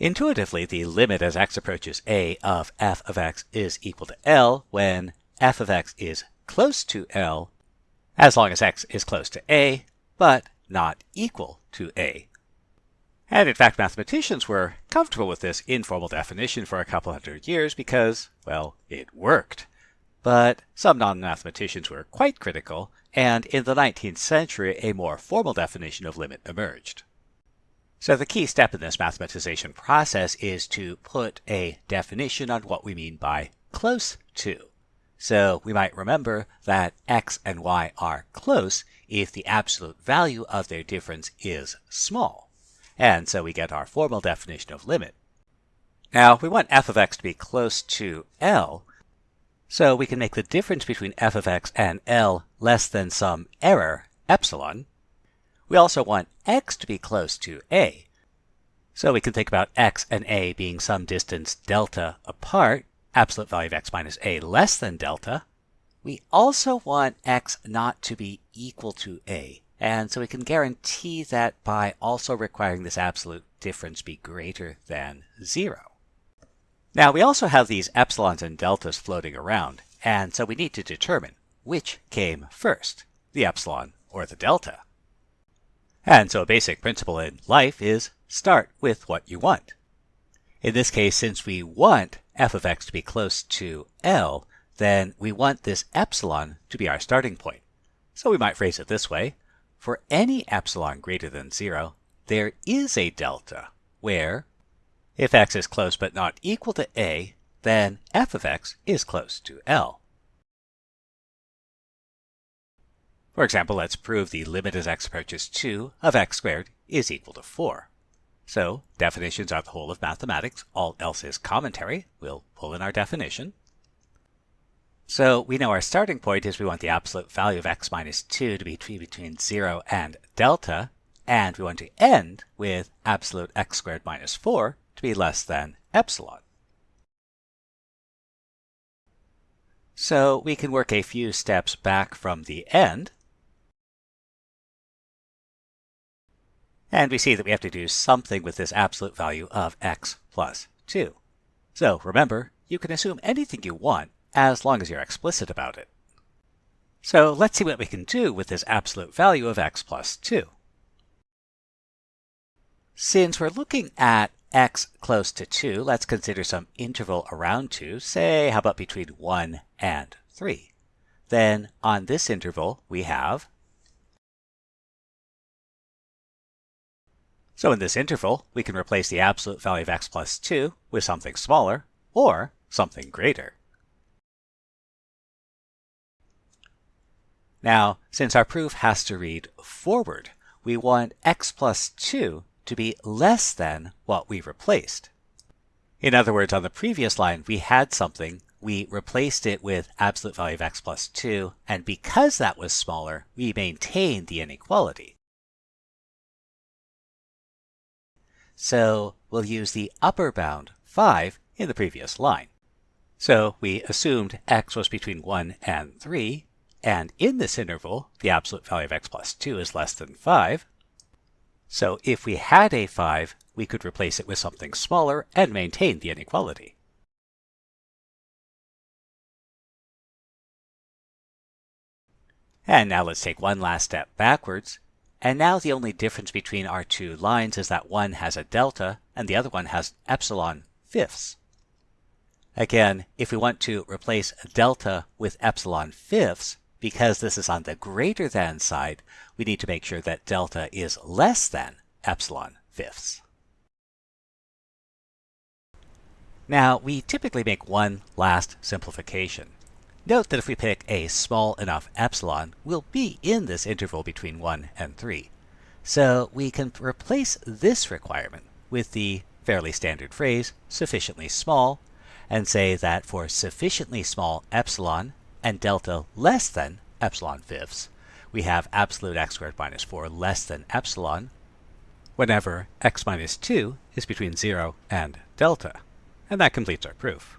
Intuitively, the limit as x approaches a of f of x is equal to L when f of x is close to L as long as x is close to a, but not equal to a. And in fact, mathematicians were comfortable with this informal definition for a couple hundred years because, well, it worked. But some non-mathematicians were quite critical, and in the 19th century, a more formal definition of limit emerged. So the key step in this mathematization process is to put a definition on what we mean by close to. So we might remember that x and y are close if the absolute value of their difference is small. And so we get our formal definition of limit. Now we want f of x to be close to L, so we can make the difference between f of x and L less than some error, epsilon, we also want x to be close to a. So we can think about x and a being some distance delta apart, absolute value of x minus a less than delta. We also want x not to be equal to a. And so we can guarantee that by also requiring this absolute difference be greater than zero. Now we also have these epsilons and deltas floating around, and so we need to determine which came first, the epsilon or the delta. And so a basic principle in life is start with what you want. In this case, since we want f of x to be close to L, then we want this epsilon to be our starting point. So we might phrase it this way. For any epsilon greater than 0, there is a delta where if x is close but not equal to a, then f of x is close to L. For example, let's prove the limit as x approaches 2 of x squared is equal to 4. So, definitions are the whole of mathematics. All else is commentary. We'll pull in our definition. So we know our starting point is we want the absolute value of x minus 2 to be between 0 and delta, and we want to end with absolute x squared minus 4 to be less than epsilon. So we can work a few steps back from the end And we see that we have to do something with this absolute value of x plus 2. So remember, you can assume anything you want as long as you're explicit about it. So let's see what we can do with this absolute value of x plus 2. Since we're looking at x close to 2, let's consider some interval around 2, say how about between 1 and 3. Then on this interval we have So in this interval, we can replace the absolute value of x plus 2 with something smaller or something greater. Now, since our proof has to read forward, we want x plus 2 to be less than what we replaced. In other words, on the previous line, we had something, we replaced it with absolute value of x plus 2, and because that was smaller, we maintained the inequality. So we'll use the upper bound 5 in the previous line. So we assumed x was between 1 and 3, and in this interval, the absolute value of x plus 2 is less than 5. So if we had a 5, we could replace it with something smaller and maintain the inequality. And now let's take one last step backwards and now the only difference between our two lines is that one has a delta and the other one has epsilon fifths. Again, if we want to replace delta with epsilon fifths, because this is on the greater than side, we need to make sure that delta is less than epsilon fifths. Now, we typically make one last simplification. Note that if we pick a small enough epsilon, we'll be in this interval between 1 and 3. So we can replace this requirement with the fairly standard phrase, sufficiently small, and say that for sufficiently small epsilon and delta less than epsilon fifths, we have absolute x squared minus 4 less than epsilon whenever x minus 2 is between 0 and delta. And that completes our proof.